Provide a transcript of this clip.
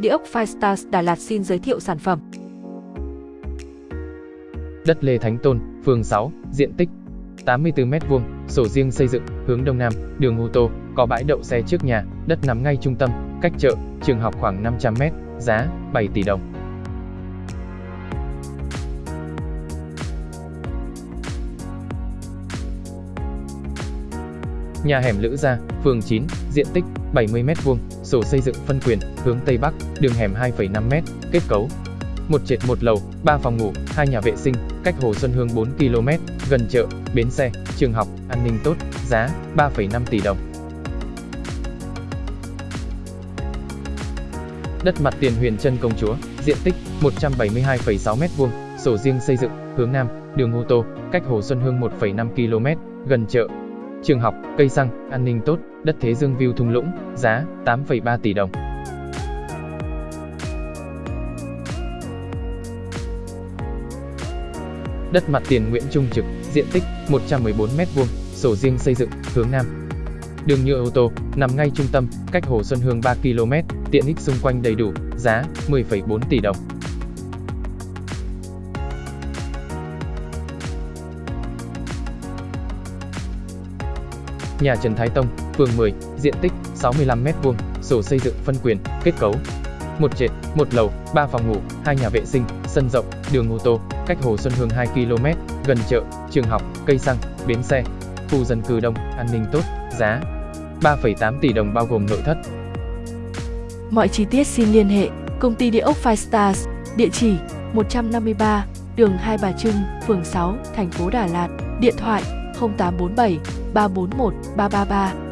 Địa ốc Firestars Đà Lạt xin giới thiệu sản phẩm. Đất Lê Thánh Tôn, phường 6, diện tích 84m2, sổ riêng xây dựng, hướng đông nam, đường ô tô, có bãi đậu xe trước nhà, đất nằm ngay trung tâm, cách chợ, trường học khoảng 500m, giá 7 tỷ đồng. Nhà hẻm Lữ Gia, phường 9, diện tích 70m2, sổ xây dựng phân quyền, hướng Tây Bắc, đường hẻm 2,5m, kết cấu một trệt một lầu, 3 phòng ngủ, hai nhà vệ sinh, cách Hồ Xuân Hương 4 km, gần chợ, bến xe, trường học, an ninh tốt, giá 3,5 tỷ đồng. Đất mặt tiền Huyền Trân Công Chúa, diện tích 172,6 m2, sổ riêng xây dựng, hướng Nam, đường ô tô, cách Hồ Xuân Hương 1,5 km, gần chợ, trường học, cây xăng, an ninh tốt, đất Thế Dương View thung lũng, giá 8,3 tỷ đồng. Đất mặt tiền Nguyễn Trung Trực, diện tích 114m2, sổ riêng xây dựng, hướng Nam. Đường nhựa ô tô, nằm ngay trung tâm, cách Hồ Xuân Hương 3 km, tiện ích xung quanh đầy đủ, giá 10,4 tỷ đồng. Nhà Trần Thái Tông, phường 10, diện tích 65m2, sổ xây dựng phân quyền, kết cấu. Một trệt, một lầu, 3 phòng ngủ, hai nhà vệ sinh, sân rộng, đường ô tô, cách Hồ Xuân Hương 2 km, gần chợ, trường học, cây xăng, bến xe, khu dân cư đông, an ninh tốt, giá 3,8 tỷ đồng bao gồm nội thất. Mọi chi tiết xin liên hệ công ty địa ốc Five Stars, địa chỉ 153, đường Hai Bà Trưng, phường 6, thành phố Đà Lạt, điện thoại 0847 341 333